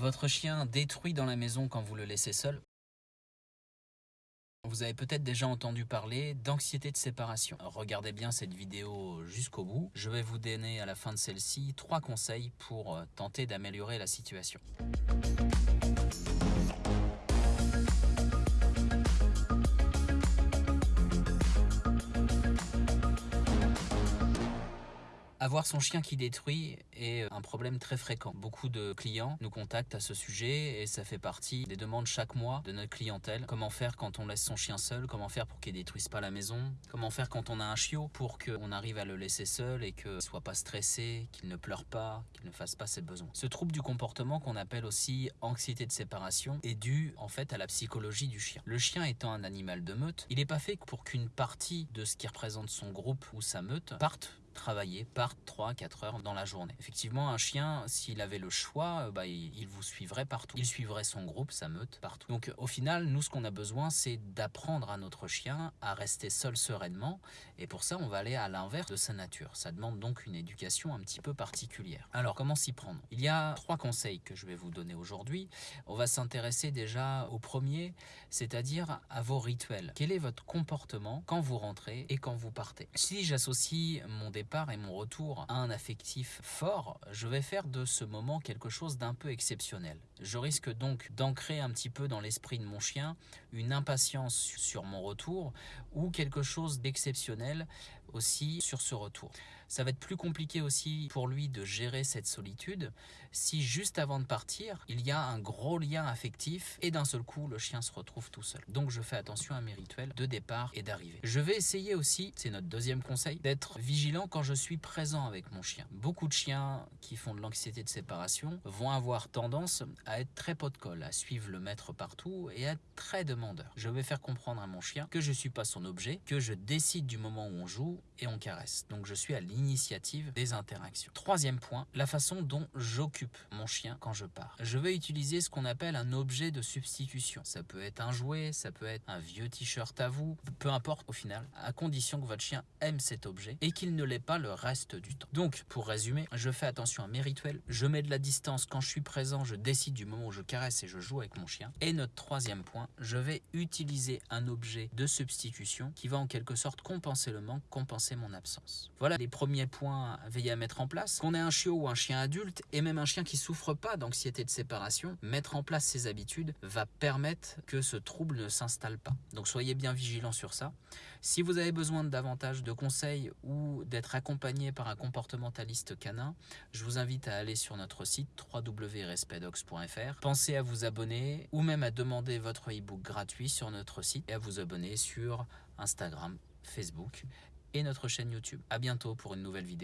Votre chien détruit dans la maison quand vous le laissez seul? Vous avez peut-être déjà entendu parler d'anxiété de séparation. Regardez bien cette vidéo jusqu'au bout. Je vais vous donner à la fin de celle-ci trois conseils pour euh, tenter d'améliorer la situation. Avoir son chien qui détruit est un problème très fréquent. Beaucoup de clients nous contactent à ce sujet et ça fait partie des demandes chaque mois de notre clientèle. Comment faire quand on laisse son chien seul? Comment faire pour qu'il détruise pas la maison? Comment faire quand on a un chiot pour qu'on arrive à le laisser seul et qu'il soit pas stressé, qu'il ne pleure pas, qu'il ne fasse pas ses besoins? Ce trouble du comportement qu'on appelle aussi anxiété de séparation est dû en fait à la psychologie du chien. Le chien étant un animal de meute, il n'est pas fait pour qu'une partie de ce qui représente son groupe ou sa meute parte travailler par 3-4 heures dans la journée. Effectivement, un chien, s'il avait le choix, euh, bah, il, vous suivrait partout. Il suivrait son groupe, sa meute, partout. Donc au final, nous, ce qu'on a besoin, c'est d'apprendre à notre chien à rester seul sereinement. Et pour ça, on va aller à l'inverse de sa nature. Ça demande donc une éducation un petit peu particulière. Alors, comment s'y prendre? Il y a trois conseils que je vais vous donner aujourd'hui. On va s'intéresser déjà au premier, c'est-à-dire à vos rituels. Quel est votre comportement quand vous rentrez et quand vous partez? Si j'associe mon départ et mon retour à un affectif fort, je vais faire de ce moment quelque chose d'un peu exceptionnel. Je risque donc d'ancrer un petit peu dans l'esprit de mon chien une impatience sur mon retour ou quelque chose d'exceptionnel aussi sur ce retour. Ça va être plus compliqué aussi pour lui de gérer cette solitude si juste avant de partir, il y a un gros lien affectif et d'un seul coup, le chien se retrouve tout seul. Donc je fais attention à mes rituels de départ et d'arrivée. Je vais essayer aussi, c'est notre deuxième conseil, d'être vigilant quand je suis présent avec mon chien. Beaucoup de chiens qui font de l'anxiété de séparation vont avoir tendance à être très pot de colle, à suivre le maître partout et à être très demandeur. Je vais faire comprendre à mon chien que je ne suis pas son objet, que je décide du moment où on joue et on caresse. Donc je suis à l'initiative des interactions. Troisième point, la façon dont j'occupe mon chien quand je pars. Je vais utiliser ce qu'on appelle un objet de substitution. Ça peut être un jouet, ça peut être un vieux t-shirt à vous, peu importe au final, à condition que votre chien aime cet objet et qu'il ne l'ait pas le reste du temps. Donc pour résumer, je fais attention à mes rituels, je mets de la distance quand je suis présent, je décide du moment où je caresse et je joue avec mon chien. Et notre troisième point, je vais utiliser un objet de substitution qui va en quelque sorte compenser le manque, compenser mon absence. Voilà les premiers points à veiller à mettre en place. Qu'on ait un chiot ou un chien adulte, et même un chien qui souffre pas d'anxiété de séparation, mettre en place ces habitudes va permettre que ce trouble ne s'installe pas. Donc soyez bien vigilants sur ça. Si vous avez besoin de davantage de conseils ou d'être accompagné par un comportementaliste canin, je vous invite à aller sur notre site www.respedox.fr. Pensez à vous abonner ou même à demander votre e-book gratuit sur notre site et à vous abonner sur Instagram, Facebook et notre chaîne YouTube. A bientôt pour une nouvelle vidéo.